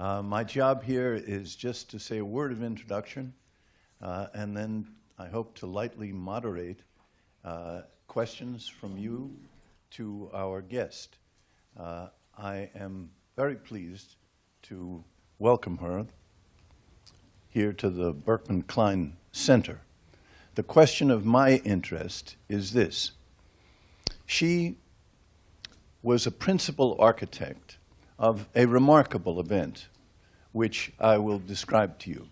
Uh, my job here is just to say a word of introduction, uh, and then I hope to lightly moderate uh, questions from you to our guest. Uh, I am very pleased to welcome her here to the Berkman Klein Center. The question of my interest is this. She was a principal architect of a remarkable event, which I will describe to you.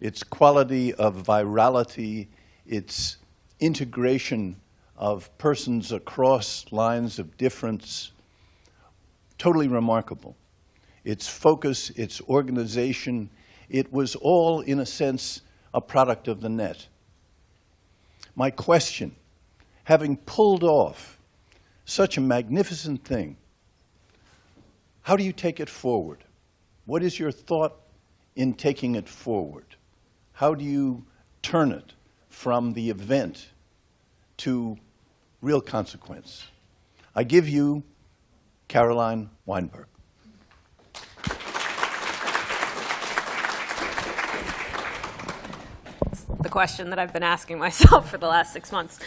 Its quality of virality, its integration of persons across lines of difference, totally remarkable. Its focus, its organization, it was all, in a sense, a product of the net. My question, having pulled off such a magnificent thing, how do you take it forward? What is your thought in taking it forward? How do you turn it from the event to real consequence? I give you Caroline Weinberg. the question that I've been asking myself for the last six months.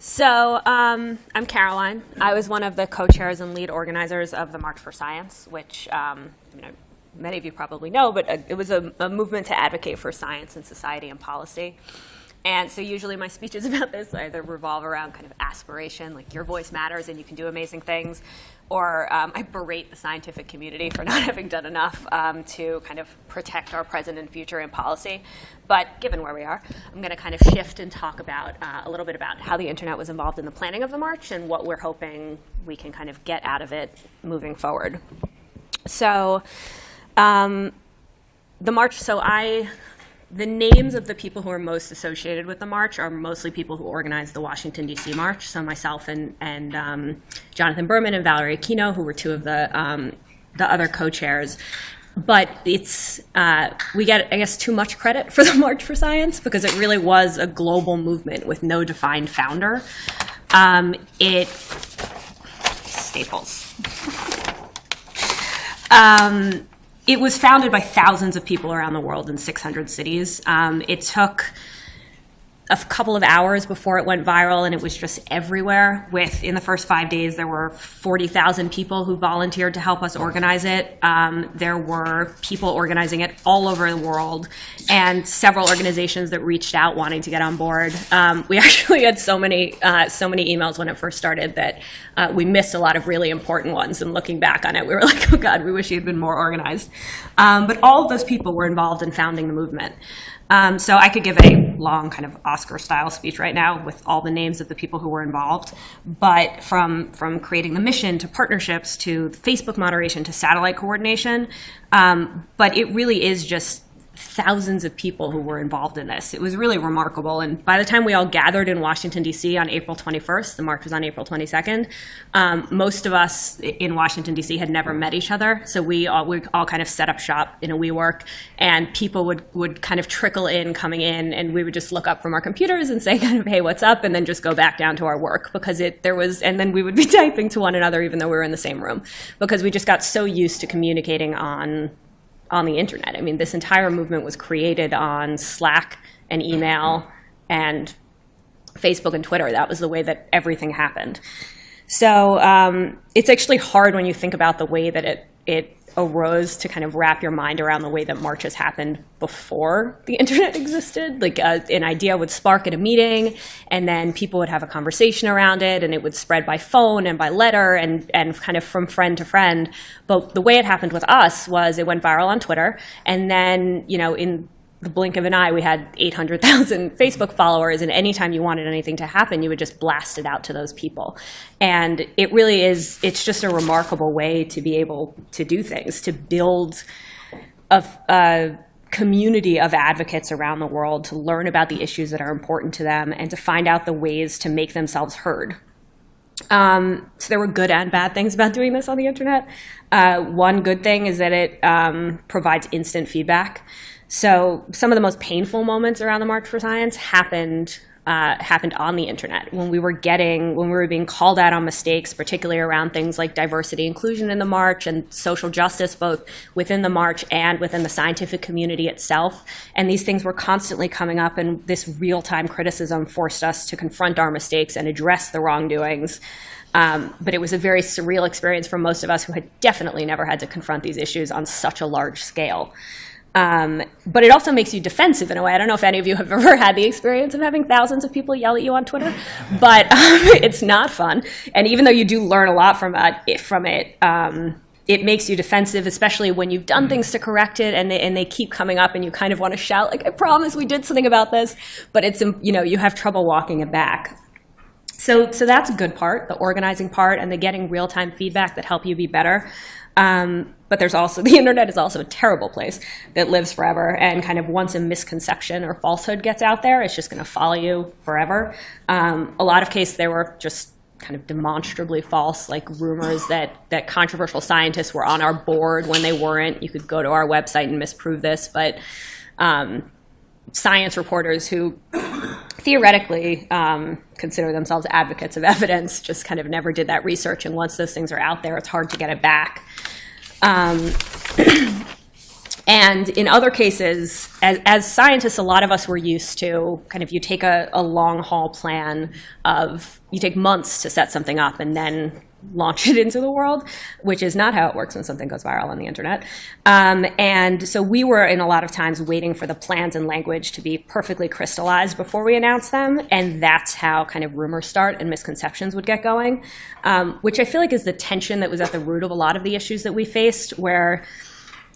So um, I'm Caroline. I was one of the co-chairs and lead organizers of the March for Science, which um, you know, many of you probably know, but uh, it was a, a movement to advocate for science and society and policy. And so usually my speeches about this either revolve around kind of aspiration, like your voice matters and you can do amazing things, or um, I berate the scientific community for not having done enough um, to kind of protect our present and future in policy. But given where we are, I'm going to kind of shift and talk about uh, a little bit about how the internet was involved in the planning of the march and what we're hoping we can kind of get out of it moving forward. So um, the march, so I the names of the people who are most associated with the march are mostly people who organized the Washington, D.C. march. So myself and, and um, Jonathan Berman and Valorie Aquino, who were two of the, um, the other co-chairs. But it's, uh, we get, I guess, too much credit for the March for Science because it really was a global movement with no defined founder. Um, it, Staples. um, it was founded by thousands of people around the world in 600 cities. Um, it took a couple of hours before it went viral and it was just everywhere. With in the first five days there were 40,000 people who volunteered to help us organize it. Um, there were people organizing it all over the world and several organizations that reached out wanting to get on board. Um, we actually had so many uh, so many emails when it first started that uh, we missed a lot of really important ones and looking back on it we were like oh god we wish he had been more organized. Um, but all of those people were involved in founding the movement um, so I could give a long kind of Oscar-style speech right now with all the names of the people who were involved. But from, from creating the mission to partnerships to Facebook moderation to satellite coordination, um, but it really is just thousands of people who were involved in this. It was really remarkable. And by the time we all gathered in Washington, D.C. on April 21st, the march was on April 22nd, um, most of us in Washington, D.C. had never met each other. So we all, we all kind of set up shop in a WeWork, and people would, would kind of trickle in coming in, and we would just look up from our computers and say kind of, hey, what's up? And then just go back down to our work because it, there was, and then we would be typing to one another even though we were in the same room because we just got so used to communicating on on the internet. I mean, this entire movement was created on Slack and email and Facebook and Twitter. That was the way that everything happened. So um, it's actually hard when you think about the way that it, it arose to kind of wrap your mind around the way that marches happened before the internet existed. Like uh, an idea would spark at a meeting, and then people would have a conversation around it, and it would spread by phone and by letter and, and kind of from friend to friend. But the way it happened with us was it went viral on Twitter, and then, you know, in the blink of an eye, we had 800,000 Facebook followers, and anytime you wanted anything to happen, you would just blast it out to those people. And it really is, it's just a remarkable way to be able to do things, to build a, a community of advocates around the world to learn about the issues that are important to them and to find out the ways to make themselves heard. Um, so there were good and bad things about doing this on the internet. Uh, one good thing is that it um, provides instant feedback. So some of the most painful moments around the March for Science happened uh, happened on the internet. When we were getting when we were being called out on mistakes particularly around things like diversity inclusion in the march and social justice both within the march and within the scientific community itself. And these things were constantly coming up and this real-time criticism forced us to confront our mistakes and address the wrongdoings. Um, but it was a very surreal experience for most of us who had definitely never had to confront these issues on such a large scale um, but it also makes you defensive in a way. I don't know if any of you have ever had the experience of having thousands of people yell at you on Twitter, but um, it's not fun. And even though you do learn a lot from uh, it, from it, um, it makes you defensive, especially when you've done things to correct it and they, and they keep coming up and you kind of want to shout, like, I promise we did something about this. But it's, you know, you have trouble walking it back. So, so that's a good part, the organizing part and the getting real-time feedback that help you be better. Um, but there's also the internet is also a terrible place that lives forever and kind of once a misconception or falsehood gets out there it's just going to follow you forever. Um, a lot of cases they were just kind of demonstrably false like rumors that that controversial scientists were on our board when they weren't. You could go to our website and misprove this but um, science reporters who theoretically um, consider themselves advocates of evidence just kind of never did that research and once those things are out there it's hard to get it back. Um, and in other cases, as, as, scientists, a lot of us were used to kind of you take a, a long haul plan of you take months to set something up and then launch it into the world, which is not how it works when something goes viral on the internet. Um, and so we were in a lot of times waiting for the plans and language to be perfectly crystallized before we announced them. And that's how kind of rumors start and misconceptions would get going, um, which I feel like is the tension that was at the root of a lot of the issues that we faced where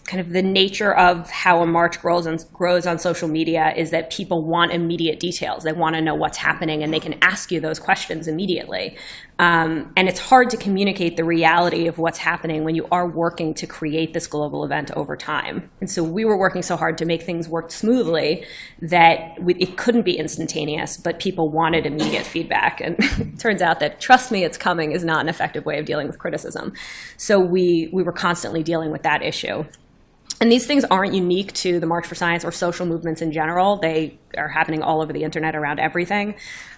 kind of the nature of how a march grows on, grows on social media is that people want immediate details. They want to know what's happening, and they can ask you those questions immediately. Um, and it's hard to communicate the reality of what's happening when you are working to create this global event over time. And so we were working so hard to make things work smoothly that we, it couldn't be instantaneous, but people wanted immediate feedback. And it turns out that trust me, it's coming is not an effective way of dealing with criticism. So we, we were constantly dealing with that issue. And these things aren't unique to the March for Science or social movements in general. They are happening all over the internet around everything.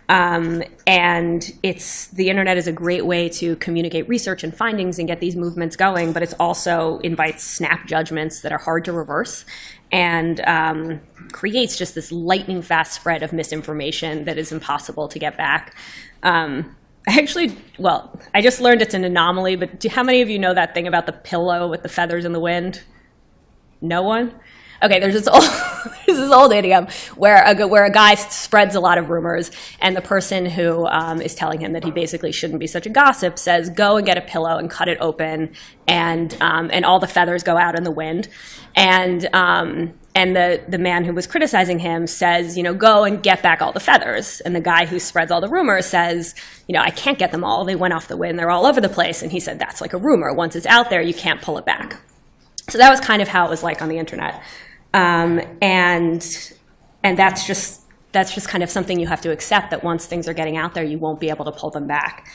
Um, and it's the internet is a great way to communicate research and findings and get these movements going, but it also invites snap judgments that are hard to reverse and um, creates just this lightning fast spread of misinformation that is impossible to get back. Um, actually, well, I just learned it's an anomaly, but do, how many of you know that thing about the pillow with the feathers in the wind? No one? Okay, there's this old, there's this old idiom where a, where a guy spreads a lot of rumors, and the person who um, is telling him that he basically shouldn't be such a gossip says, "Go and get a pillow and cut it open, and um, and all the feathers go out in the wind." And um, and the the man who was criticizing him says, "You know, go and get back all the feathers." And the guy who spreads all the rumors says, "You know, I can't get them all. They went off the wind. They're all over the place." And he said, "That's like a rumor. Once it's out there, you can't pull it back." So that was kind of how it was like on the internet. Um, and and that's just that's just kind of something you have to accept that once things are getting out there, you won't be able to pull them back.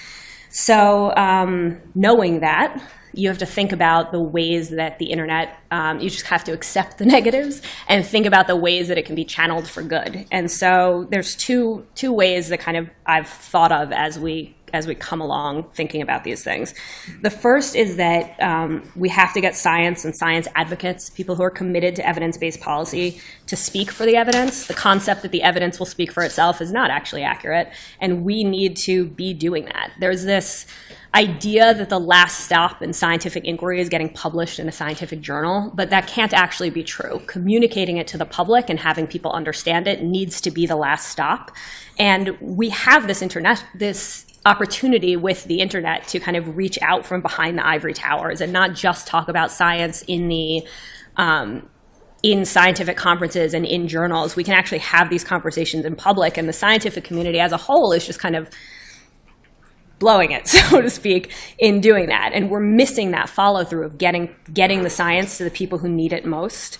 So um, knowing that, you have to think about the ways that the internet, um, you just have to accept the negatives and think about the ways that it can be channeled for good. And so there's two, two ways that kind of I've thought of as we as we come along thinking about these things. The first is that um, we have to get science and science advocates, people who are committed to evidence-based policy, to speak for the evidence. The concept that the evidence will speak for itself is not actually accurate, and we need to be doing that. There's this idea that the last stop in scientific inquiry is getting published in a scientific journal, but that can't actually be true. Communicating it to the public and having people understand it needs to be the last stop. And we have this internet, this opportunity with the internet to kind of reach out from behind the ivory towers and not just talk about science in the um, in scientific conferences and in journals. We can actually have these conversations in public, and the scientific community as a whole is just kind of blowing it, so to speak, in doing that. And we're missing that follow through of getting getting the science to the people who need it most.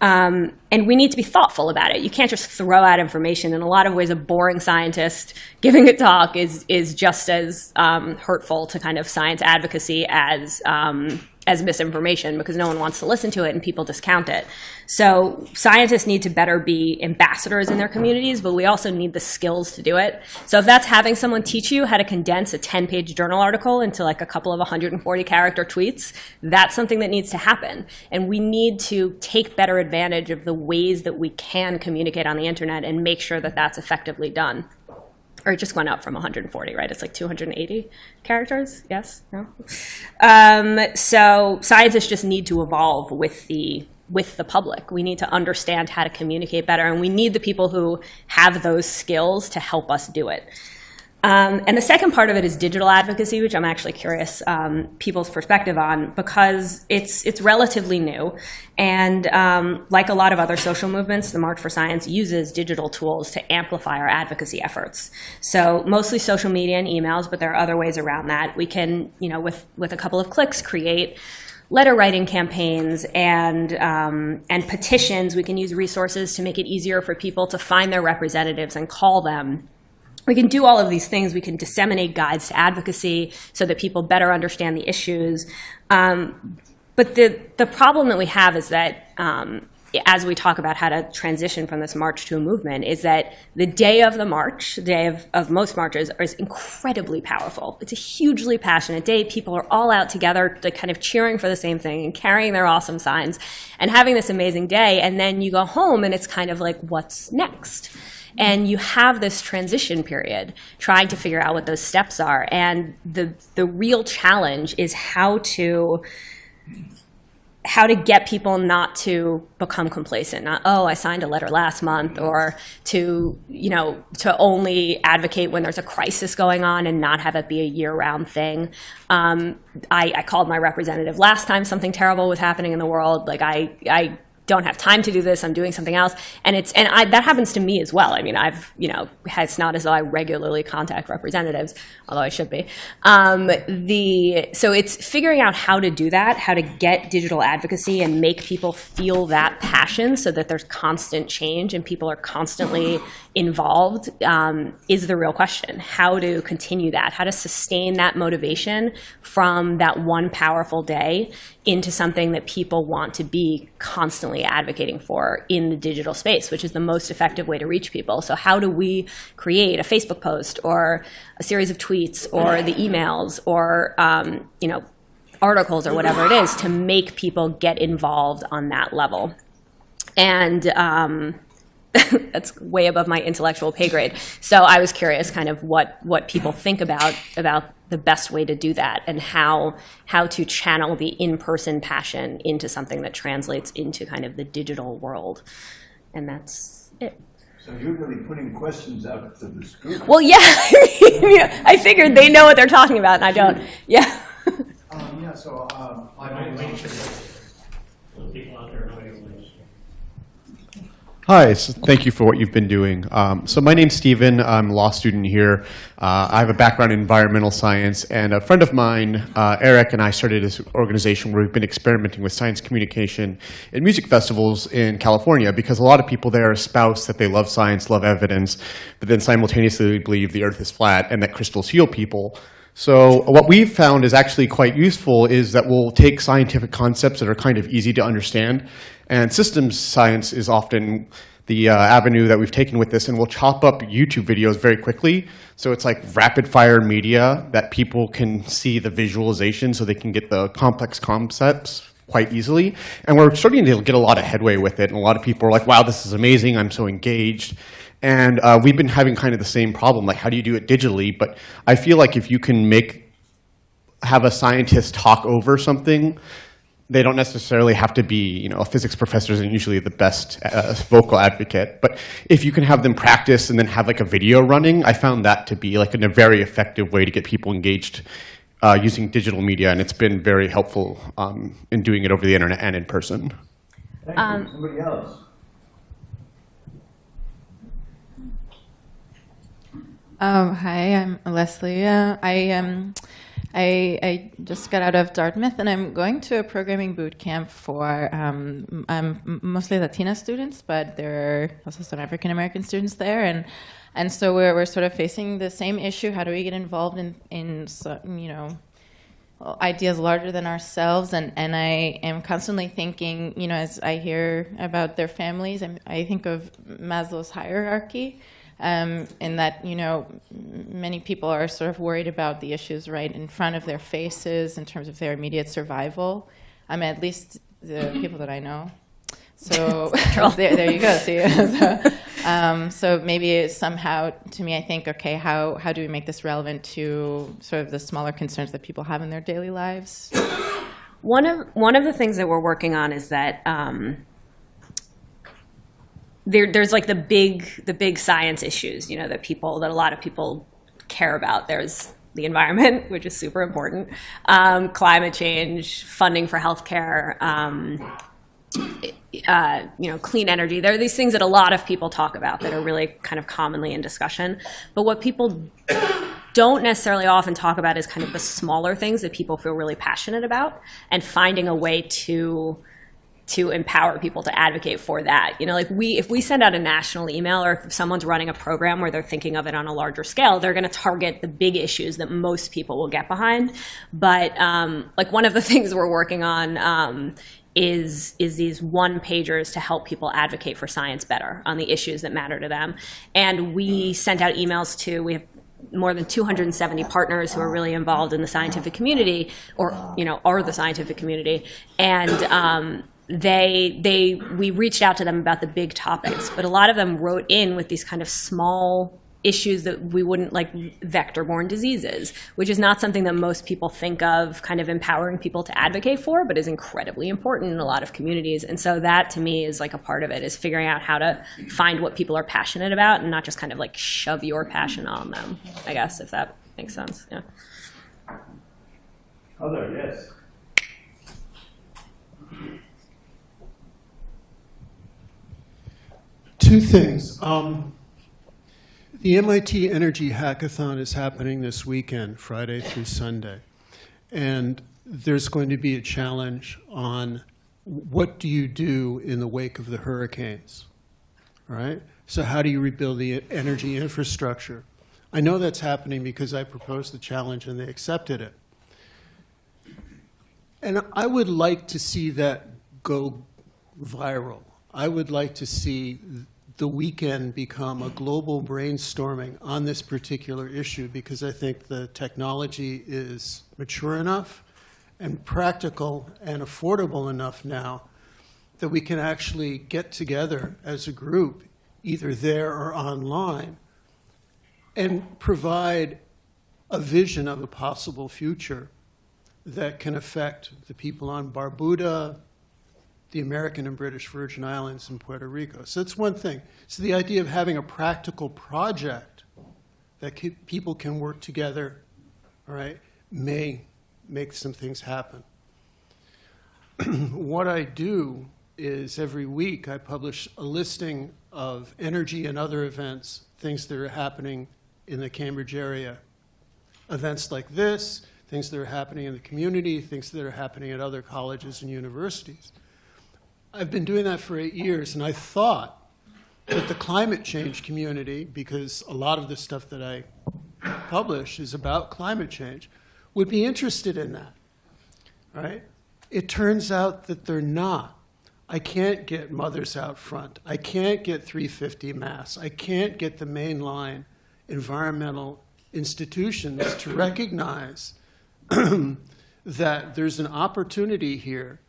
Um, and we need to be thoughtful about it. You can't just throw out information. In a lot of ways, a boring scientist giving a talk is is just as um, hurtful to kind of science advocacy as um, as misinformation because no one wants to listen to it and people discount it. So scientists need to better be ambassadors in their communities, but we also need the skills to do it. So if that's having someone teach you how to condense a 10-page journal article into like a couple of 140 character tweets, that's something that needs to happen. And we need to take better advantage of the ways that we can communicate on the internet and make sure that that's effectively done or it just went up from 140, right? It's like 280 characters. Yes, no. Um, so scientists just need to evolve with the with the public. We need to understand how to communicate better, and we need the people who have those skills to help us do it. Um, and the second part of it is digital advocacy, which I'm actually curious um, people's perspective on because it's it's relatively new, and um, like a lot of other social movements, the March for Science uses digital tools to amplify our advocacy efforts. So mostly social media and emails, but there are other ways around that. We can, you know, with with a couple of clicks, create letter writing campaigns and um, and petitions. We can use resources to make it easier for people to find their representatives and call them we can do all of these things. We can disseminate guides to advocacy so that people better understand the issues. Um, but the, the problem that we have is that um, as we talk about how to transition from this march to a movement is that the day of the march, the day of, of most marches, is incredibly powerful. It's a hugely passionate day. People are all out together to kind of cheering for the same thing and carrying their awesome signs and having this amazing day. And then you go home and it's kind of like, what's next? And you have this transition period trying to figure out what those steps are. And the the real challenge is how to how to get people not to become complacent. Not oh i signed a letter last month or to you know to only advocate when there's a crisis going on and not have it be a year-round thing. Um, I, I called my representative last time something terrible was happening in the world. Like i i don't have time to do this. I'm doing something else, and it's and I, that happens to me as well. I mean, I've you know, it's not as though I regularly contact representatives, although I should be. Um, the so it's figuring out how to do that, how to get digital advocacy and make people feel that passion, so that there's constant change and people are constantly involved um, is the real question. How to continue that, how to sustain that motivation from that one powerful day into something that people want to be constantly advocating for in the digital space, which is the most effective way to reach people. So how do we create a Facebook post or a series of tweets or the emails or um, you know articles or whatever it is to make people get involved on that level? And um, that's way above my intellectual pay grade. So I was curious kind of what, what people think about, about the best way to do that and how, how to channel the in-person passion into something that translates into kind of the digital world. And that's it. So you're really putting questions out to the group. Well, yeah, I figured they know what they're talking about and I don't. Yeah. Um, yeah, so, um, my name is. People out there know your ways. Hi, so thank you for what you've been doing. Um, so my name's Steven, I'm a law student here. Uh, I have a background in environmental science, and a friend of mine, uh, Eric, and I started this organization where we've been experimenting with science communication in music festivals in California because a lot of people there espouse that they love science, love evidence, but then simultaneously believe the earth is flat and that crystals heal people. So what we've found is actually quite useful is that we'll take scientific concepts that are kind of easy to understand and systems science is often the uh, avenue that we've taken with this, and we'll chop up YouTube videos very quickly. So it's like rapid fire media that people can see the visualization so they can get the complex concepts quite easily. And we're starting to get a lot of headway with it, and a lot of people are like, wow, this is amazing, I'm so engaged. And uh, we've been having kind of the same problem, like how do you do it digitally? But I feel like if you can make, have a scientist talk over something, they don't necessarily have to be, you know, a physics professor isn't usually the best uh, vocal advocate, but if you can have them practice and then have like a video running, I found that to be like a very effective way to get people engaged uh, using digital media, and it's been very helpful um, in doing it over the internet and in person. Thank you. Somebody else? Um, hi, I'm Leslie. Uh, I, um, I, I just got out of Dartmouth, and I'm going to a programming boot camp for um, um, mostly Latina students, but there are also some African American students there, and and so we're we're sort of facing the same issue. How do we get involved in in you know ideas larger than ourselves and, and I am constantly thinking, you know, as I hear about their families, I'm, I think of Maslow's hierarchy um, in that, you know, many people are sort of worried about the issues right in front of their faces in terms of their immediate survival. I mean, at least the people that I know. So there, there you go. See, so, um, so maybe somehow, to me, I think, okay, how how do we make this relevant to sort of the smaller concerns that people have in their daily lives? One of one of the things that we're working on is that um, there there's like the big the big science issues, you know, that people that a lot of people care about. There's the environment, which is super important, um, climate change, funding for healthcare. Um, uh, you know, clean energy. There are these things that a lot of people talk about that are really kind of commonly in discussion. But what people don't necessarily often talk about is kind of the smaller things that people feel really passionate about and finding a way to to empower people to advocate for that. You know, like we if we send out a national email or if someone's running a program where they're thinking of it on a larger scale, they're going to target the big issues that most people will get behind. But um, like one of the things we're working on um, is is these one pagers to help people advocate for science better on the issues that matter to them. And we sent out emails to we have more than 270 partners who are really involved in the scientific community, or you know, are the scientific community, and um, they they we reached out to them about the big topics, but a lot of them wrote in with these kind of small issues that we wouldn't like vector-borne diseases, which is not something that most people think of kind of empowering people to advocate for, but is incredibly important in a lot of communities. And so that to me is like a part of it is figuring out how to find what people are passionate about and not just kind of like shove your passion on them, I guess, if that makes sense. Yeah. Other, yes. Two things. Um, the MIT Energy Hackathon is happening this weekend, Friday through Sunday. And there's going to be a challenge on what do you do in the wake of the hurricanes, all right? So how do you rebuild the energy infrastructure? I know that's happening because I proposed the challenge and they accepted it. And I would like to see that go viral. I would like to see the weekend become a global brainstorming on this particular issue because I think the technology is mature enough and practical and affordable enough now that we can actually get together as a group, either there or online, and provide a vision of a possible future that can affect the people on Barbuda, the American and British Virgin Islands, and Puerto Rico. So that's one thing. So the idea of having a practical project that people can work together, all right, may make some things happen. what I do is every week I publish a listing of energy and other events, things that are happening in the Cambridge area. Events like this, things that are happening in the community, things that are happening at other colleges and universities. I've been doing that for eight years, and I thought that the climate change community, because a lot of the stuff that I publish is about climate change, would be interested in that, right? It turns out that they're not. I can't get Mothers Out Front. I can't get 350 Mass. I can't get the mainline environmental institutions to recognize that there's an opportunity here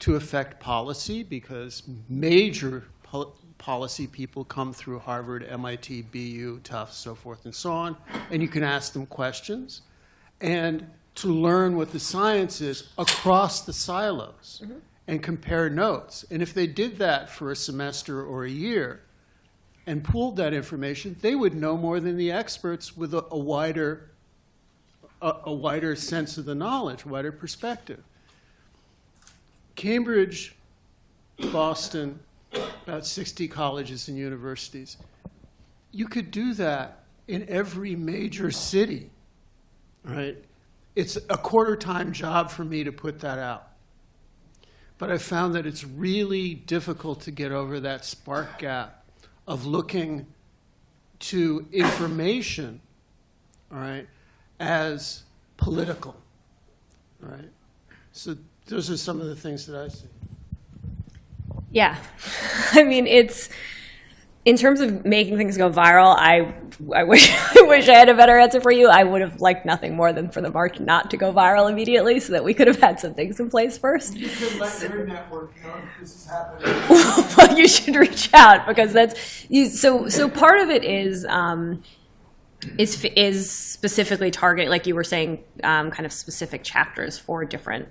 to affect policy because major pol- policy people come through Harvard, MIT, BU, Tufts, so forth and so on, and you can ask them questions, and to learn what the science is across the silos mm-hmm. and compare notes. And if they did that for a semester or a year and pooled that information, they would know more than the experts with a, a wider a, a wider sense of the knowledge, wider perspective. Cambridge, Boston, about 60 colleges and universities. You could do that in every major city, right? It's a quarter time job for me to put that out. But I found that it's really difficult to get over that spark gap of looking to information, all right, as political. Right. So those are some of the things that I see. Yeah. I mean, it's in terms of making things go viral, I I wish I wish I had a better answer for you. I would have liked nothing more than for the march not to go viral immediately so that we could have had some things in place first. You could let your network know this is happening. well, you should reach out because that's you, so. So part of it is um, is is specifically target, like you were saying, um, kind of specific chapters for different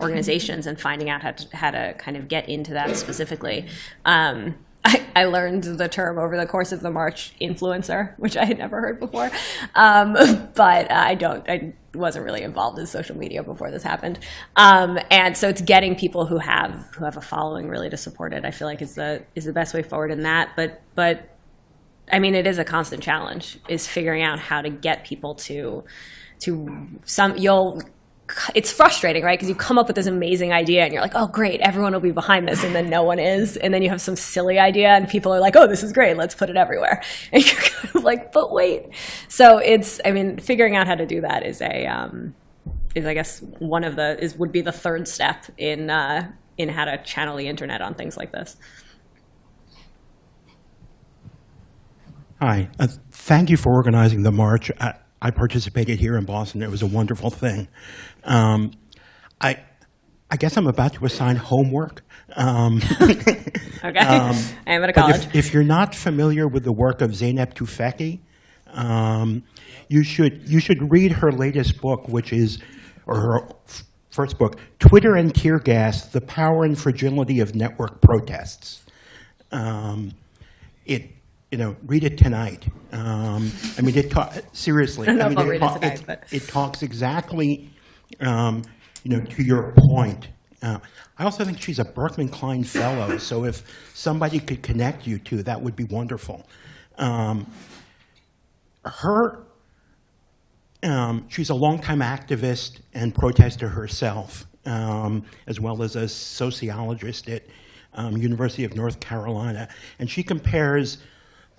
organizations and finding out how to how to kind of get into that specifically. Um, I, I learned the term over the course of the march, influencer, which I had never heard before. Um, but I don't, I wasn't really involved in social media before this happened. Um, and so it's getting people who have who have a following really to support it. I feel like is the is the best way forward in that. But but I mean, it is a constant challenge. Is figuring out how to get people to to some. You'll. It's frustrating, right? Because you come up with this amazing idea and you're like, oh, great, everyone will be behind this, and then no one is. And then you have some silly idea and people are like, oh, this is great, let's put it everywhere. And you're kind of like, but wait. So it's, I mean, figuring out how to do that is a, um, is I guess one of the is would be the third step in uh, in how to channel the internet on things like this. Hi. Uh, thank you for organizing the march. I, I participated here in Boston. It was a wonderful thing. Um, I, I guess I'm about to assign homework. Um, Okay, I am at a but college. if, if you're not familiar with the work of Zeynep Tufekci, um, you should you should read her latest book, which is, or her f- first book, Twitter and Tear Gas: The Power and Fragility of Network Protests. Um, it, you know, read it tonight. Um, I mean, it ta- seriously. I I mean, I'll read it tonight, it talks exactly, um, you know, to your point. Uh, I also think she's a Berkman Klein Fellow, so if somebody could connect you to, that would be wonderful. Um, her, um, she's a longtime activist and protester herself, um, as well as a sociologist at um, University of North Carolina, and she compares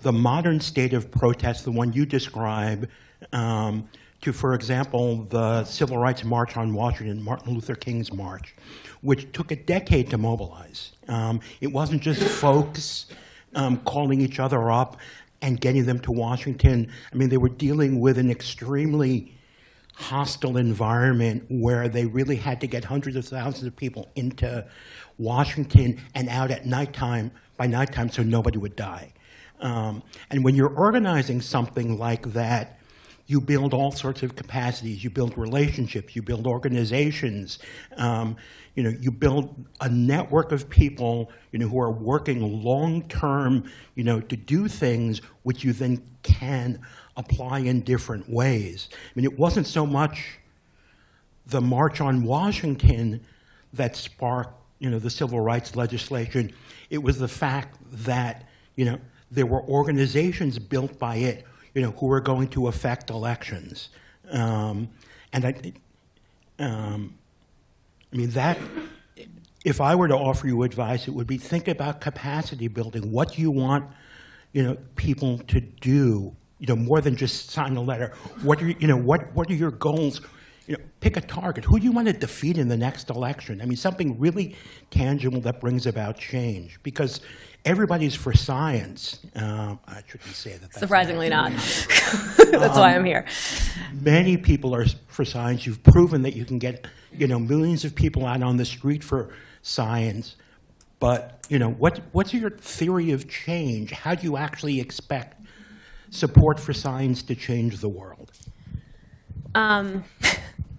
the modern state of protest, the one you describe, um, to, for example, the Civil Rights March on Washington, Martin Luther King's march, which took a decade to mobilize. Um, it wasn't just folks um, calling each other up and getting them to Washington. I mean, they were dealing with an extremely hostile environment where they really had to get hundreds of thousands of people into Washington and out at nighttime, by nighttime, so nobody would die. Um, and when you're organizing something like that, you build all sorts of capacities. You build relationships. You build organizations. Um, you know, you build a network of people, you know, who are working long term, you know, to do things which you then can apply in different ways. I mean, it wasn't so much the March on Washington that sparked, you know, the civil rights legislation. It was the fact that, you know, there were organizations built by it, you know, who were going to affect elections. Um, and I, um, I mean, that, if I were to offer you advice, it would be think about capacity building. What do you want, you know, people to do, you know, more than just sign a letter? What are, you know, what, what are your goals? You know, pick a target. Who do you want to defeat in the next election? I mean, something really tangible that brings about change. Because everybody's for science. Um, I shouldn't say that. that's Surprisingly not. That's why I'm here. many people are for science. You've proven that you can get, you know, millions of people out on the street for science. But, you know, what, what's your theory of change? How do you actually expect support for science to change the world? Um,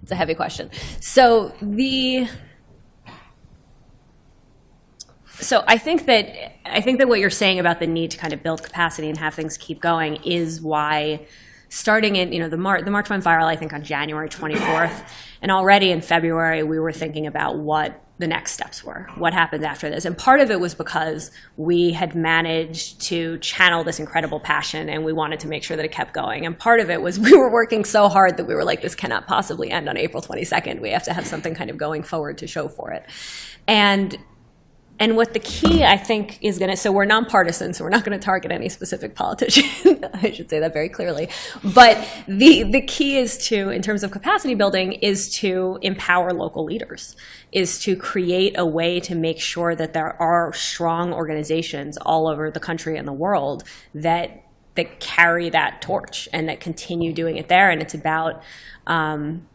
it's a heavy question. So the so I think that I think that what you're saying about the need to kind of build capacity and have things keep going is why starting in you know the March the March went viral I think on January 24th and already in February we were thinking about what the next steps were what happened after this. And part of it was because we had managed to channel this incredible passion and we wanted to make sure that it kept going. And part of it was we were working so hard that we were like this cannot possibly end on April 22nd we have to have something kind of going forward to show for it. And and what the key, I think, is going to, so we're nonpartisan, so we're not going to target any specific politician. I should say that very clearly. But the, the key is to, in terms of capacity building, is to empower local leaders, is to create a way to make sure that there are strong organizations all over the country and the world that that carry that torch and that continue doing it there. And it's about um,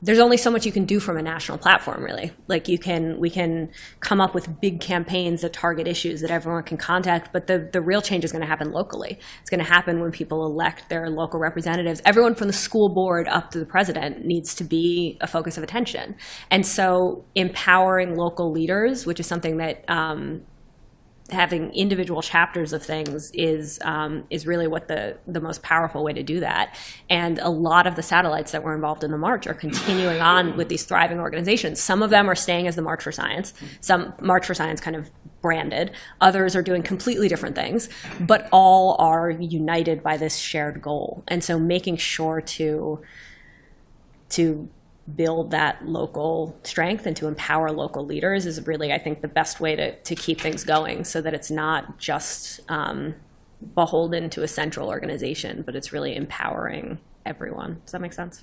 there's only so much you can do from a national platform really. Like you can we can come up with big campaigns that target issues that everyone can contact but the, the real change is going to happen locally. It's going to happen when people elect their local representatives. Everyone from the school board up to the president needs to be a focus of attention. And so empowering local leaders which is something that um, having individual chapters of things is um, is really what the the most powerful way to do that. And a lot of the satellites that were involved in the march are continuing on with these thriving organizations. Some of them are staying as the March for Science. Some March for Science kind of branded. Others are doing completely different things, but all are united by this shared goal. And so making sure to to build that local strength and to empower local leaders is really, I think, the best way to, to keep things going so that it's not just um, beholden to a central organization, but it's really empowering everyone. Does that make sense?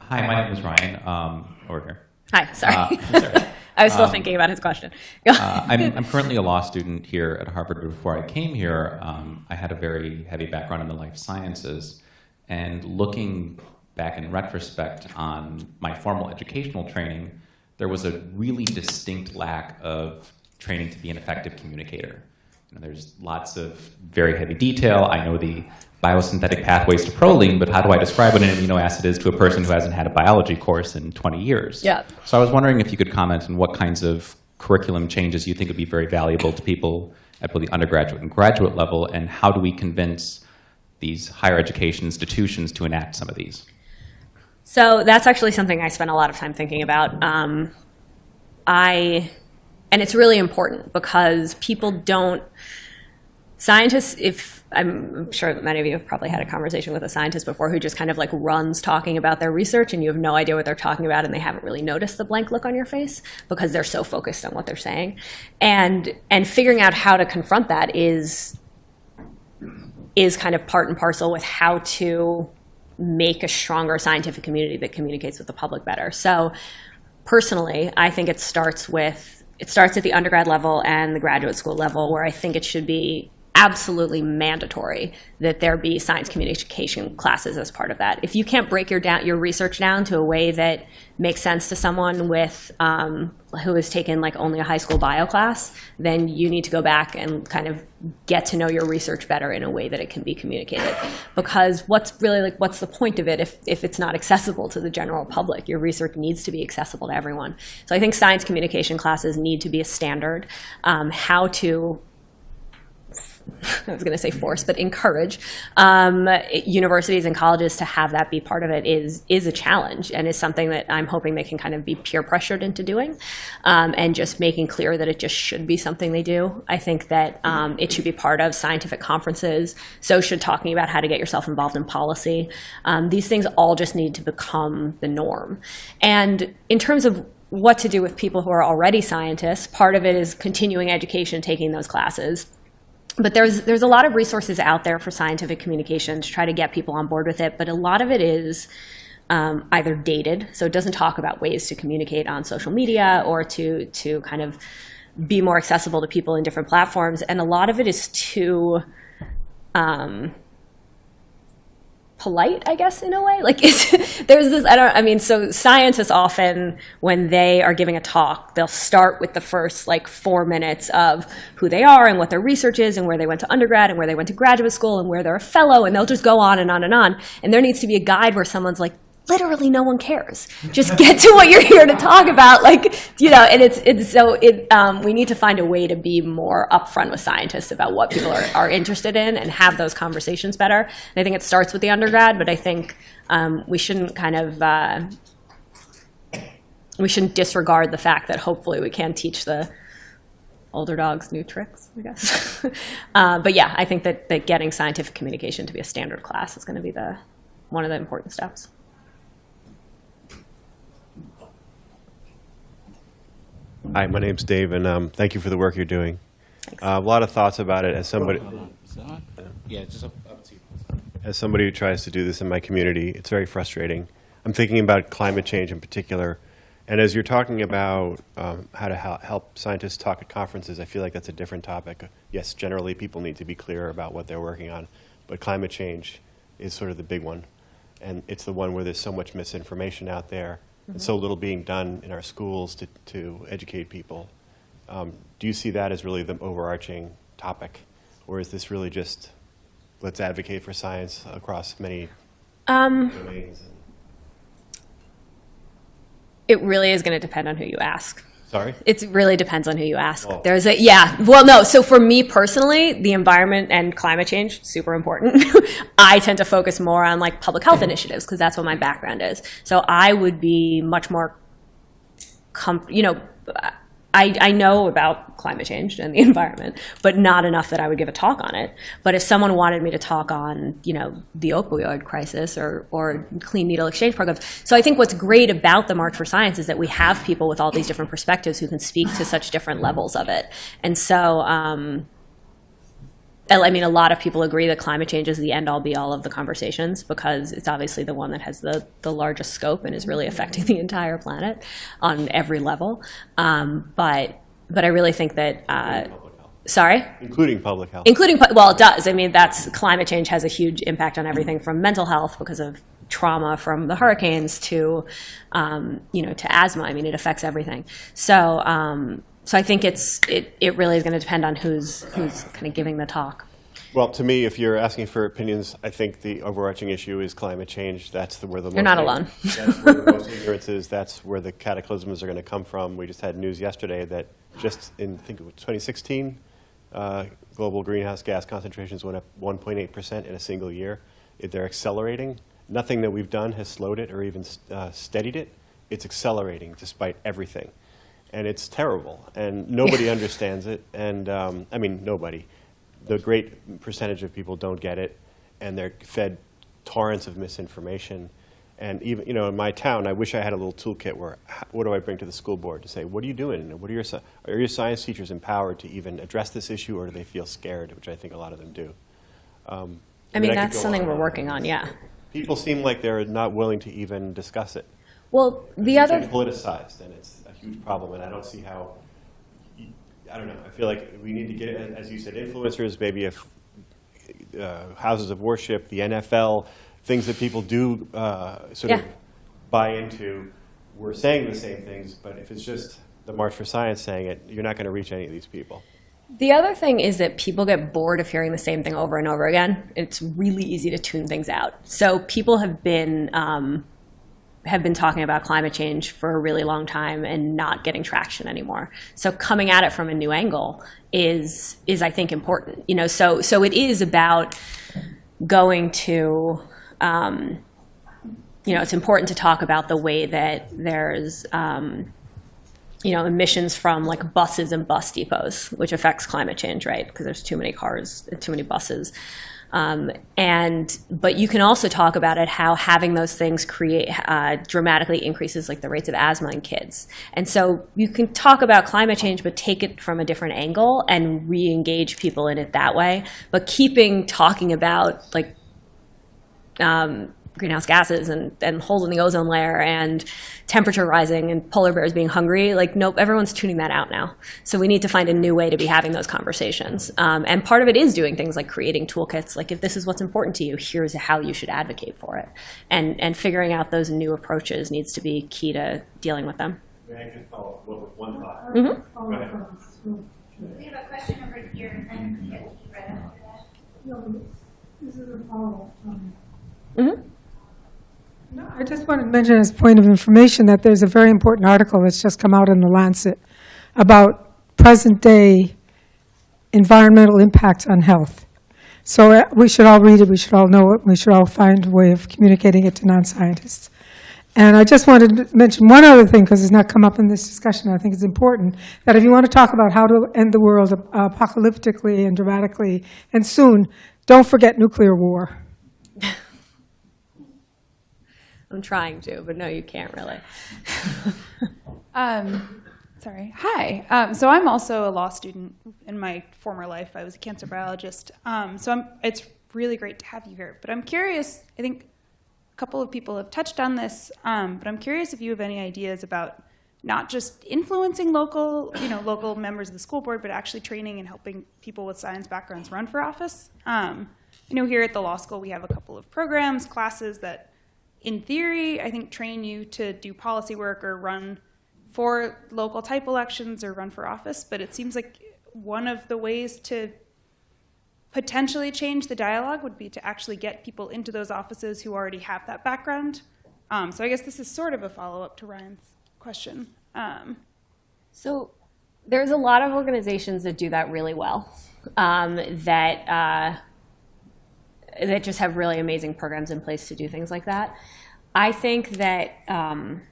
Hi, my name is Ryan. Um, over here. Hi, sorry. Uh, sorry. I was still um, thinking about his question. Uh, I'm, I'm currently a law student here at Harvard. but Before I came here, um, I had a very heavy background in the life sciences. And looking back in retrospect on my formal educational training, there was a really distinct lack of training to be an effective communicator. You know, there's lots of very heavy detail. I know the biosynthetic pathways to proline, but how do I describe what an amino acid is to a person who hasn't had a biology course in 20 years? Yeah. So I was wondering if you could comment on what kinds of curriculum changes you think would be very valuable to people at both the undergraduate and graduate level, and how do we convince these higher education institutions to enact some of these? So that's actually something I spent a lot of time thinking about. Um, I, and it's really important because people don't, scientists, if, I'm sure that many of you have probably had a conversation with a scientist before who just kind of like runs talking about their research and you have no idea what they're talking about and they haven't really noticed the blank look on your face because they're so focused on what they're saying. And, and figuring out how to confront that is, is kind of part and parcel with how to make a stronger scientific community that communicates with the public better. So personally, I think it starts with, it starts at the undergrad level and the graduate school level where I think it should be absolutely mandatory that there be science communication classes as part of that. If you can't break your down your research down to a way that makes sense to someone with um, who has taken like only a high school bio class, then you need to go back and kind of get to know your research better in a way that it can be communicated. Because what's really like what's the point of it if if it's not accessible to the general public? Your research needs to be accessible to everyone. So I think science communication classes need to be a standard. Um, how to I was going to say force, but encourage um, universities and colleges to have that be part of it is is a challenge and is something that I'm hoping they can kind of be peer pressured into doing, um, and just making clear that it just should be something they do. I think that um, it should be part of scientific conferences. So should talking about how to get yourself involved in policy. Um, these things all just need to become the norm. And in terms of what to do with people who are already scientists, part of it is continuing education, taking those classes but there's there's a lot of resources out there for scientific communication to try to get people on board with it. But a lot of it is um, either dated, so it doesn't talk about ways to communicate on social media or to to kind of be more accessible to people in different platforms. And a lot of it is too um, polite, I guess, in a way. Like there's this, I don't, I mean, so scientists often, when they are giving a talk, they'll start with the first like four minutes of who they are and what their research is and where they went to undergrad and where they went to graduate school and where they're a fellow and they'll just go on and on and on. And there needs to be a guide where someone's like, literally no one cares. Just get to what you're here to talk about. Like, you know, and it's, it's so it, um, we need to find a way to be more upfront with scientists about what people are, are interested in and have those conversations better. And I think it starts with the undergrad, but I think um, we shouldn't kind of, uh, we shouldn't disregard the fact that hopefully we can teach the older dogs new tricks, I guess. uh, but yeah, I think that, that getting scientific communication to be a standard class is going to be the, one of the important steps. Hi, my name's Dave, and um, thank you for the work you're doing. Uh, a lot of thoughts about it as somebody. Yeah, just up, up to you. As somebody who tries to do this in my community, it's very frustrating. I'm thinking about climate change in particular, and as you're talking about um, how to help scientists talk at conferences, I feel like that's a different topic. Yes, generally people need to be clear about what they're working on, but climate change is sort of the big one, and it's the one where there's so much misinformation out there and so little being done in our schools to, to educate people. Um, do you see that as really the overarching topic, or is this really just let's advocate for science across many Um, domains? it really is going to depend on who you ask. Sorry. It really depends on who you ask. Oh. There's a yeah. Well, no. So for me personally, the environment and climate change super important. I tend to focus more on like public health initiatives because that's what my background is. So I would be much more, com- you know, I I know about climate change and the environment, but not enough that I would give a talk on it. But if someone wanted me to talk on, you know, the opioid crisis or or clean needle exchange programs, so I think what's great about the March for Science is that we have people with all these different perspectives who can speak to such different levels of it, and so. Um, I I mean, a lot of people agree that climate change is the end all be all of the conversations because it's obviously the one that has the, the largest scope and is really affecting the entire planet on every level. Um, but but I really think that uh, sorry, Including public health. including well, it does. I mean, that's climate change has a huge impact on everything from mental health because of trauma from the hurricanes to um, you know to asthma. I mean, it affects everything. So. Um, so I think it's it, it really is going to depend on who's who's kind of giving the talk. well, to me, if you're asking for opinions, I think the overarching issue is climate change. That's the, where the You're most not alone. that's where the most ignorance is. That's where the cataclysms are going to come from. We just had news yesterday that just in I think it was 2016, uh, global greenhouse gas concentrations went up 1.8 percent in a single year. If they're accelerating. Nothing that we've done has slowed it or even uh, steadied it. It's accelerating despite everything and it's terrible, and nobody understands it. And um, I mean, nobody. The great percentage of people don't get it, and they're fed torrents of misinformation. And even, you know, in my town, I wish I had a little toolkit where, what do I bring to the school board to say, what are you doing? What are your, are your science teachers empowered to even address this issue, or do they feel scared, which I think a lot of them do. Um, I mean, could that's something on we're on. working on. Yeah. People seem like they're not willing to even discuss it. Well, the It's other politicized, and it's huge problem, and I don't see how, I don't know, I feel like we need to get, as you said, influencers, maybe if, uh, houses of worship, the NFL, things that people do uh, sort of buy into, we're saying the same things, but if it's just the March for Science saying it, you're not going to reach any of these people. The other thing is that people get bored of hearing the same thing over and over again. It's really easy to tune things out. So people have been um, have been talking about climate change for a really long time and not getting traction anymore. So coming at it from a new angle is is I think important. You know, so so it is about going to um, you know, it's important to talk about the way that there's um, you know, emissions from like buses and bus depots, which affects climate change, right? Because there's too many cars, too many buses. Um, and but you can also talk about it how having those things create uh, dramatically increases like the rates of asthma in kids. And so you can talk about climate change, but take it from a different angle and re-engage people in it that way. But keeping talking about like um, greenhouse gases and, and holes in the ozone layer and temperature rising and polar bears being hungry. Like, nope, everyone's tuning that out now. So we need to find a new way to be having those conversations. Um, and part of it is doing things like creating toolkits. Like, if this is what's important to you, here's how you should advocate for it. And, and figuring out those new approaches needs to be key to dealing with them. May I just follow up with one thought? We have a question over here, and then get right after that. No, this is a follow-up comment. I just wanted to mention as point of information that there's a very important article that's just come out in The Lancet about present-day environmental impacts on health. So uh, we should all read it, we should all know it, we should all find a way of communicating it to non-scientists. And I just wanted to mention one other thing, because it's not come up in this discussion, I think it's important, that if you want to talk about how to end the world apocalyptically and dramatically and soon, don't forget nuclear war. I'm trying to, but no, you can't really. Um, Sorry. Hi. Um, so I'm also a law student. In my former life, I was a cancer biologist. Um, so I'm, it's really great to have you here. But I'm curious. I think a couple of people have touched on this. Um, but I'm curious if you have any ideas about not just influencing local, you know, local members of the school board, but actually training and helping people with science backgrounds run for office. Um, you know, here at the law school, we have a couple of programs, classes that, in theory, I think train you to do policy work or run for local type elections or run for office, but it seems like one of the ways to potentially change the dialogue would be to actually get people into those offices who already have that background. Um, so I guess this is sort of a follow-up to Ryan's question. Um, So there's a lot of organizations that do that really well, um, that, uh, that just have really amazing programs in place to do things like that. I think that um,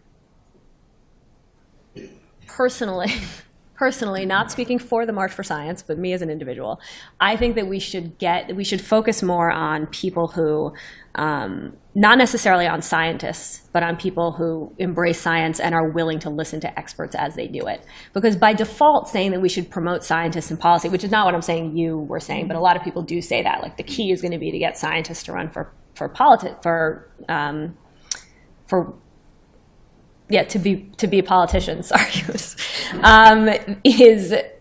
personally, personally, not speaking for the March for Science, but me as an individual, I think that we should get, we should focus more on people who, um, not necessarily on scientists, but on people who embrace science and are willing to listen to experts as they do it. Because by default, saying that we should promote scientists in policy, which is not what I'm saying you were saying, but a lot of people do say that. Like the key is going to be to get scientists to run for for politi- for um, for yeah to be to be a politician sorry. Um, is it,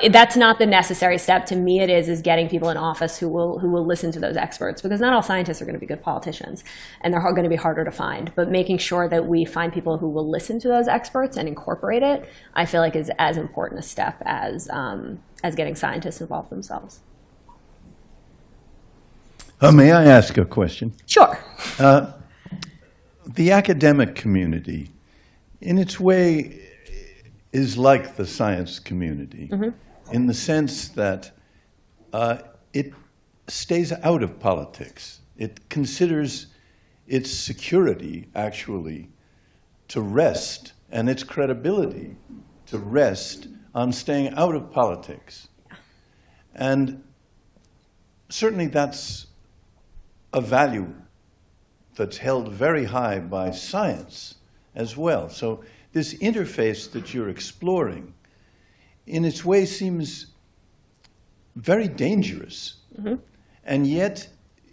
it that's not the necessary step. To me it is is getting people in office who will who will listen to those experts because not all scientists are going to be good politicians and they're going to be harder to find. But making sure that we find people who will listen to those experts and incorporate it i feel like is as important a step as um, as getting scientists involved themselves. Uh, may I ask a question? sure. Uh, the academic community, in its way, is like the science community in the sense that uh, it stays out of politics. It considers its security, actually, to rest, and its credibility to rest on staying out of politics. And certainly that's a value that's held very high by science as well. So this interface that you're exploring, in its way, seems very dangerous. Mm-hmm. And yet,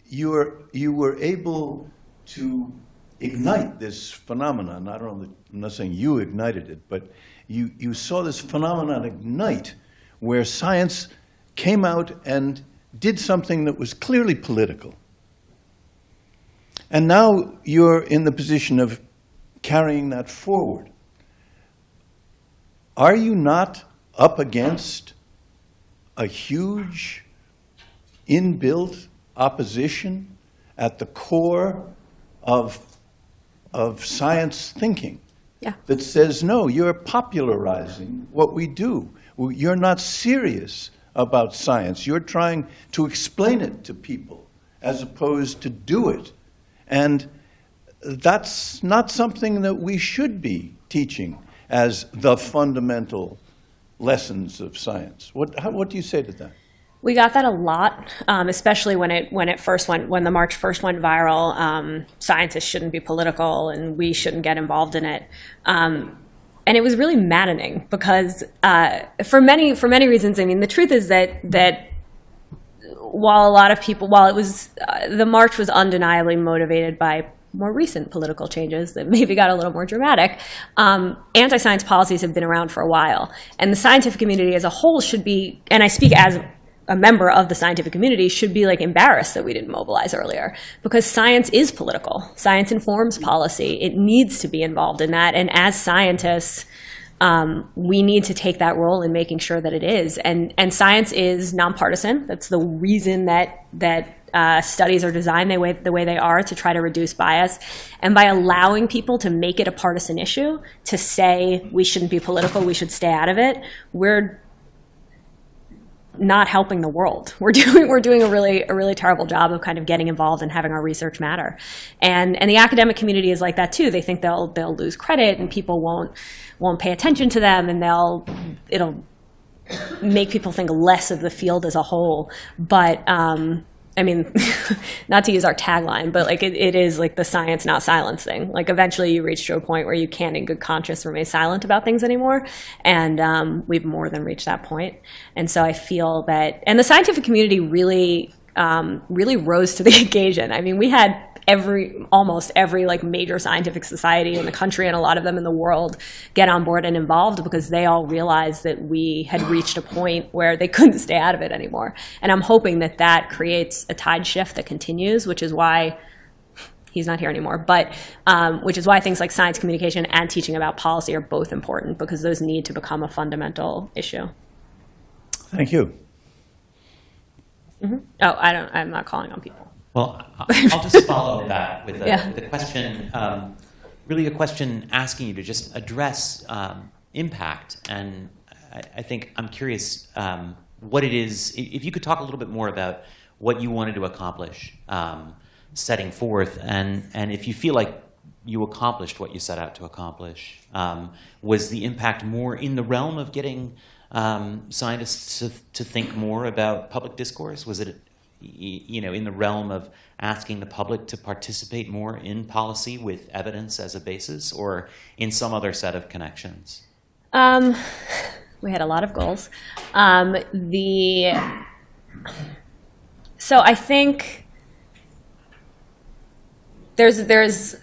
you're, you were able to ignite this phenomenon. I don't know, I'm not saying you ignited it, but you, you saw this phenomenon ignite where science came out and did something that was clearly political. And now you're in the position of carrying that forward. Are you not up against a huge inbuilt opposition at the core of, of science thinking? Yeah. That says, no, you're popularizing what we do. You're not serious about science. You're trying to explain it to people as opposed to do it. And that's not something that we should be teaching as the fundamental lessons of science. What, how, what do you say to that? We got that a lot, um, especially when it when it first went when the march first went viral. Um, scientists shouldn't be political, and we shouldn't get involved in it. Um, and it was really maddening because uh, for many for many reasons. I mean, the truth is that that while a lot of people, while it was uh, the march was undeniably motivated by more recent political changes that maybe got a little more dramatic, um, anti-science policies have been around for a while, and the scientific community as a whole should be, and I speak as a member of the scientific community should be like embarrassed that we didn't mobilize earlier because science is political. Science informs policy. It needs to be involved in that. And as scientists, um, we need to take that role in making sure that it is. And and science is nonpartisan. That's the reason that that uh, studies are designed the way the way they are to try to reduce bias. And by allowing people to make it a partisan issue, to say we shouldn't be political, we should stay out of it, we're not helping the world. We're doing we're doing a really a really terrible job of kind of getting involved and having our research matter. And and the academic community is like that too. They think they'll they'll lose credit and people won't won't pay attention to them and they'll it'll make people think less of the field as a whole. But um, I mean, not to use our tagline, but like it, it is like the science, not silence thing. Like eventually you reach to a point where you can't in good conscience remain silent about things anymore. And um, we've more than reached that point. And so I feel that, and the scientific community really, um, really rose to the occasion. I mean, we had every almost every like major scientific society in the country and a lot of them in the world get on board and involved because they all realized that we had reached a point where they couldn't stay out of it anymore. And i'm hoping that that creates a tide shift that continues which is why he's not here anymore. But um, which is why things like science communication and teaching about policy are both important because those need to become a fundamental issue. Thank you. oh i don't i'm not calling on people Well, I'll just follow that with a, Yeah. with a question, um, really a question asking you to just address um, impact. And I, I think I'm curious um, what it is, if you could talk a little bit more about what you wanted to accomplish um, setting forth, and, and if you feel like you accomplished what you set out to accomplish. Um, was the impact more in the realm of getting um, scientists to, to think more about public discourse? Was it you know, in the realm of asking the public to participate more in policy with evidence as a basis, or in some other set of connections? Um, we had a lot of goals. Um, the so I think there's there's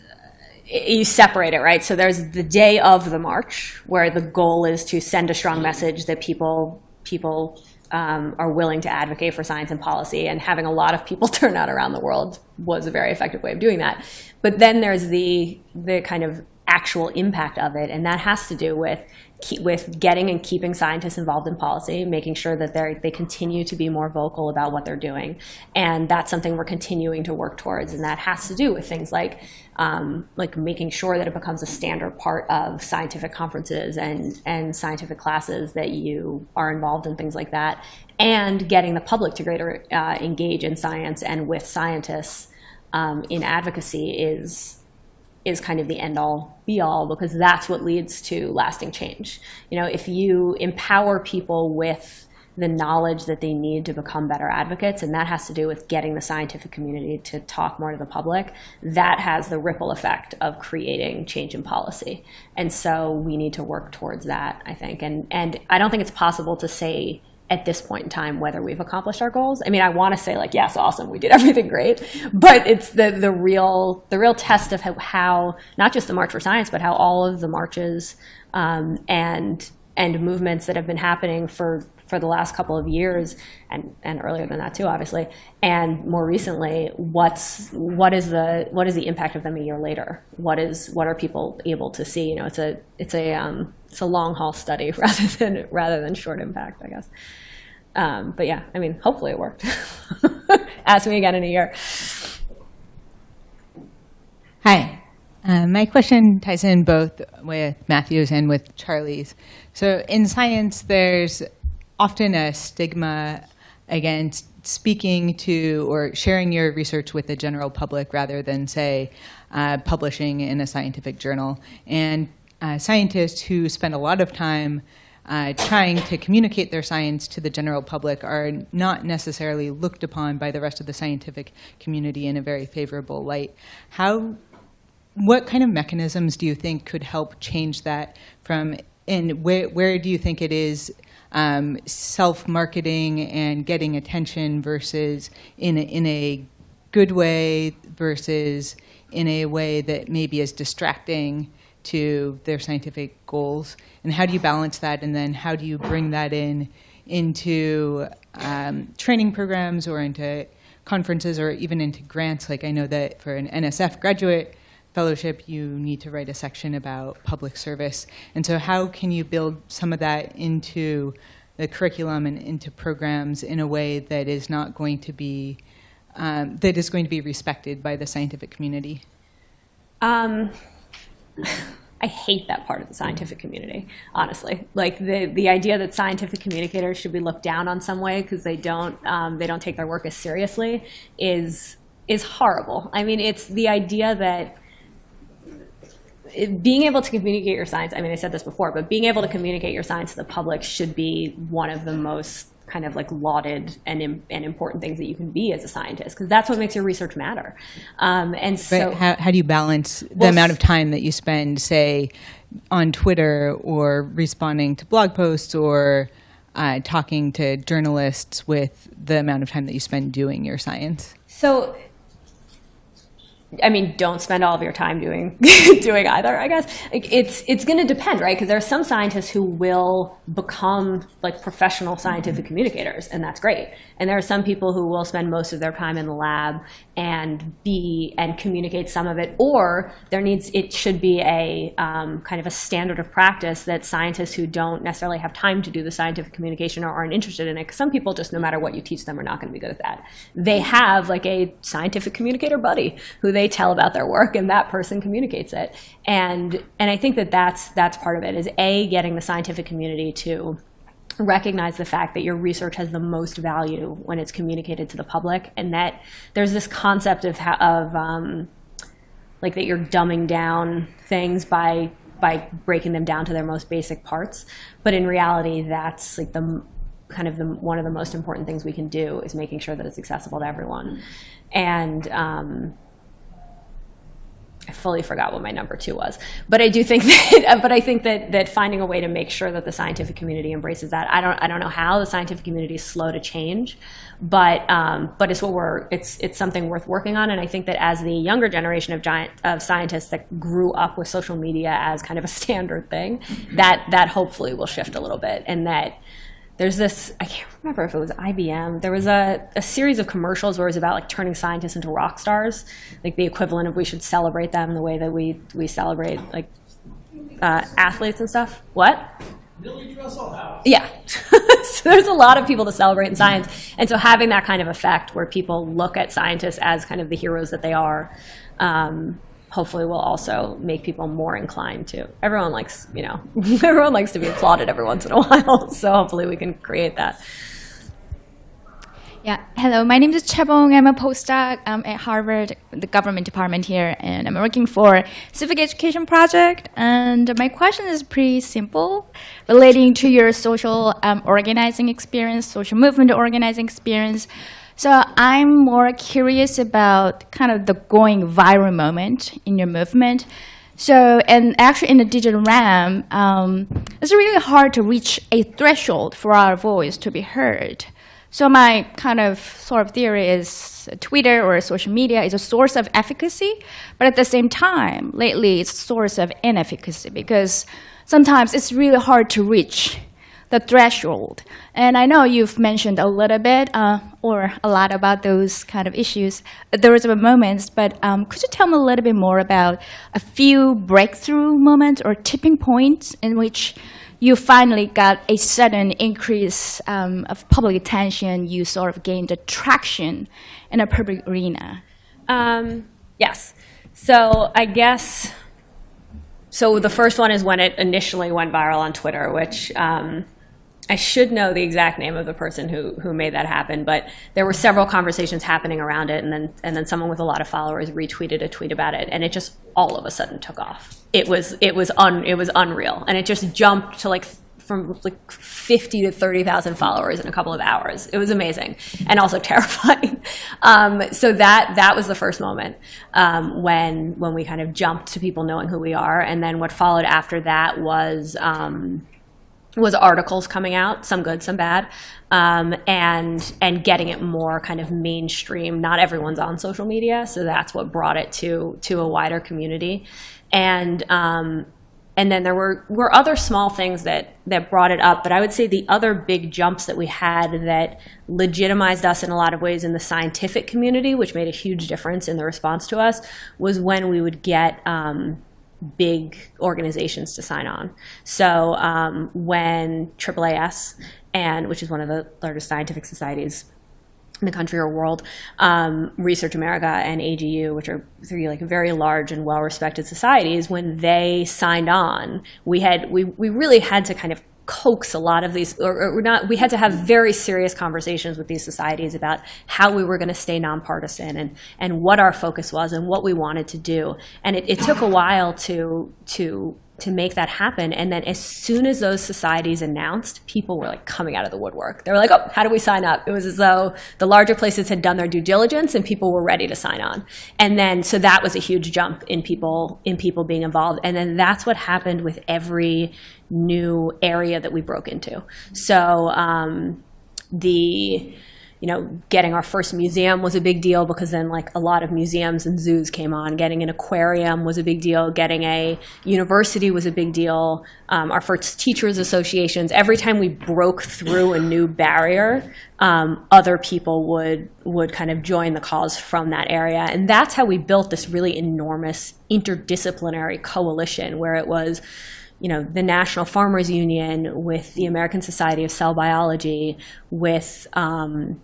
you separate it right. So there's the day of the march where the goal is to send a strong message that people people um, are willing to advocate for science and policy, and having a lot of people turn out around the world was a very effective way of doing that. But then there's the the kind of actual impact of it, and that has to do with keep, with getting and keeping scientists involved in policy, making sure that they they continue to be more vocal about what they're doing, and that's something we're continuing to work towards, and that has to do with things like um, like making sure that it becomes a standard part of scientific conferences and and scientific classes that you are involved in things like that, and getting the public to greater uh, engage in science and with scientists um, in advocacy is is kind of the end all be all because that's what leads to lasting change. You know, if you empower people with the knowledge that they need to become better advocates, and that has to do with getting the scientific community to talk more to the public, that has the ripple effect of creating change in policy. And so we need to work towards that, I think. And and I don't think it's possible to say at this point in time whether we've accomplished our goals. I mean, I want to say like, yes, awesome, we did everything great, but it's the the real the real test of how, how not just the March for Science, but how all of the marches um, and and movements that have been happening for for the last couple of years and, and earlier than that too obviously and more recently what's what is the what is the impact of them a year later? What is what are people able to see? You know it's a it's a um, it's a long haul study rather than rather than short impact i guess. Um, but yeah i mean hopefully it worked. Ask me again in a year. Hi. Uh, my question ties in both with Matthew's and with Charlie's. So, in science, there's often a stigma against speaking to or sharing your research with the general public rather than, say, uh, publishing in a scientific journal. And uh, scientists who spend a lot of time uh, trying to communicate their science to the general public are not necessarily looked upon by the rest of the scientific community in a very favorable light. How what kind of mechanisms do you think could help change that from and where, where do you think it is um, self-marketing and getting attention versus in a, in a good way versus in a way that maybe is distracting to their scientific goals? And how do you balance that? And then how do you bring that in into um, training programs or into conferences or even into grants? Like i know that for an nsf graduate fellowship, you need to write a section about public service. And so how can you build some of that into the curriculum and into programs in a way that is not going to be, um, that is going to be respected by the scientific community? Um, I hate that part of the scientific community, honestly. Like the, the idea that scientific communicators should be looked down on some way because they don't um, they don't take their work as seriously is is horrible. I mean, it's the idea that being able to communicate your science, I mean, I said this before, but being able to communicate your science to the public should be one of the most kind of like lauded and, and important things that you can be as a scientist because that's what makes your research matter. Um, and so how, how do you balance the Well, amount of time that you spend, say, on Twitter or responding to blog posts or uh, talking to journalists with the amount of time that you spend doing your science? So, I mean, don't spend all of your time doing doing either. I guess like, it's it's going to depend, right? Because there are some scientists who will become like professional scientific communicators, and that's great. And there are some people who will spend most of their time in the lab and be and communicate some of it, or there needs it should be a um, kind of a standard of practice that scientists who don't necessarily have time to do the scientific communication or aren't interested in it. Because some people just, no matter what you teach them, are not going to be good at that. They have like a scientific communicator buddy who they tell about their work, and that person communicates it. And and I think that that's that's part of it is a getting the scientific community to recognize the fact that your research has the most value when it's communicated to the public, and that there's this concept of of um, like that you're dumbing down things by by breaking them down to their most basic parts. But in reality, that's like the kind of the one of the most important things we can do is making sure that it's accessible to everyone. And um, I fully forgot what my number two was, but I do think that. But I think that that finding a way to make sure that the scientific community embraces that. I don't. I don't know how the scientific community is slow to change, but um, but it's what we're. It's it's something worth working on, and I think that as the younger generation of giant of scientists that grew up with social media as kind of a standard thing, that that hopefully will shift a little bit, and that there's this i can't remember if it was ibm there was a, a series of commercials where it was about like turning scientists into rock stars like the equivalent of we should celebrate them the way that we we celebrate like uh, athletes and stuff what yeah. so there's a lot of people to celebrate in science. And so having that kind of effect where people look at scientists as kind of the heroes that they are, um, hopefully will also make people more inclined to. Everyone likes, you know, everyone likes to be applauded every once in a while. So hopefully we can create that. Yeah, hello. My name is Chebong. I'm a postdoc um, at Harvard, the government department here, and I'm working for civic education project. And my question is pretty simple, relating to your social um, organizing experience, social movement organizing experience. So I'm more curious about kind of the going viral moment in your movement. So, and actually in the digital realm, um, it's really hard to reach a threshold for our voice to be heard. So my kind of sort of theory is Twitter or social media is a source of efficacy, but at the same time, lately it's a source of inefficacy because sometimes it's really hard to reach the threshold. And I know you've mentioned a little bit uh, or a lot about those kind of issues. There was moments, but um, could you tell me a little bit more about a few breakthrough moments or tipping points in which you finally got a sudden increase um, of public attention, you sort of gained attraction in a public arena? Um, yes. So I guess, so the first one is when it initially went viral on Twitter, which um, I should know the exact name of the person who, who made that happen, but there were several conversations happening around it, and then and then someone with a lot of followers retweeted a tweet about it, and it just all of a sudden took off. It was it was un it was unreal, and it just jumped to like from like 50 to 30,000 followers in a couple of hours. It was amazing and also terrifying. Um, so that that was the first moment um, when when we kind of jumped to people knowing who we are, and then what followed after that was. Um, was articles coming out, some good, some bad, um, and and getting it more kind of mainstream. Not everyone's on social media, so that's what brought it to to a wider community, and um, and then there were were other small things that that brought it up. But I would say the other big jumps that we had that legitimized us in a lot of ways in the scientific community, which made a huge difference in the response to us, was when we would get. Um, big organizations to sign on. So um, when AAAS, and which is one of the largest scientific societies in the country or world, um, Research America and AGU, which are three like very large and well-respected societies, when they signed on, we had we we really had to kind of coax a lot of these or, or not we had to have very serious conversations with these societies about how we were going to stay nonpartisan and and what our focus was and what we wanted to do. And it, it took a while to to to make that happen. And then as soon as those societies announced, people were like coming out of the woodwork. They were like, oh, how do we sign up? It was as though the larger places had done their due diligence and people were ready to sign on. And then, so that was a huge jump in people, in people being involved. And then that's what happened with every new area that we broke into. So um, the, you know, getting our first museum was a big deal because then like a lot of museums and zoos came on. Getting an aquarium was a big deal. Getting a university was a big deal. Um, our first teachers associations. Every time we broke through a new barrier, um, other people would would kind of join the cause from that area, and that's how we built this really enormous interdisciplinary coalition where it was you know, the National Farmers Union, with the American Society of Cell Biology, with um,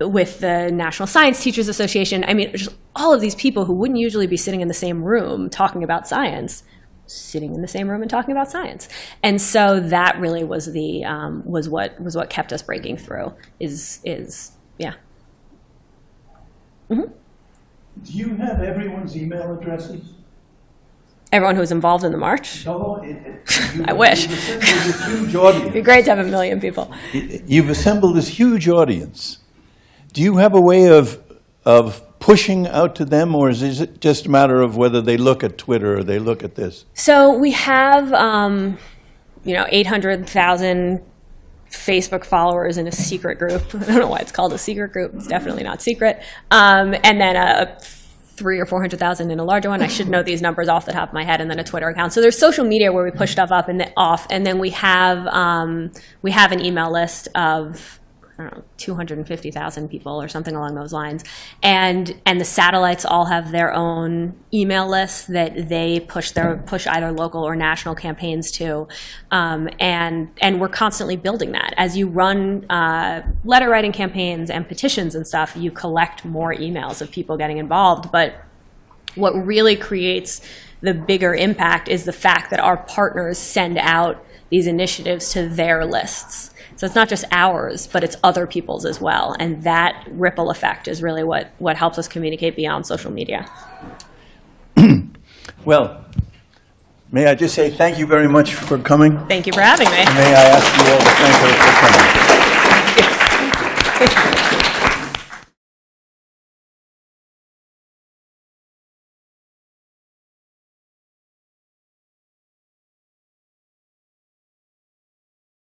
with the National Science Teachers Association. I mean, just all of these people who wouldn't usually be sitting in the same room talking about science, sitting in the same room and talking about science. And so that really was the um, was what was what kept us breaking through. Is is yeah. Do you have everyone's email addresses? Everyone who was involved in the march. No, it- it- you- I wish. you've assembled this huge audience. It'd be great to have a million people. You've assembled this huge audience. Do you have a way of, of pushing out to them, or is it just a matter of whether they look at Twitter or they look at this? So we have, um, you know, 800,000 Facebook followers in a secret group. I don't know why it's called a secret group. It's definitely not secret. Um, and then a three or 400,000 in a larger one. I should know these numbers off the top of my head, and then a Twitter account. So there's social media where we push stuff up and off, and then we have um, we have an email list of Know, 250,000 people or something along those lines. And and the satellites all have their own email lists that they push their push either local or national campaigns to. Um, and and we're constantly building that. As you run uh, letter writing campaigns and petitions and stuff, you collect more emails of people getting involved. But what really creates the bigger impact is the fact that our partners send out these initiatives to their lists. So it's not just ours, but it's other people's as well. And that ripple effect is really what, what helps us communicate beyond social media. Well, may I just say thank you very much for coming? Thank you for having me. May I ask you all to thank her for coming?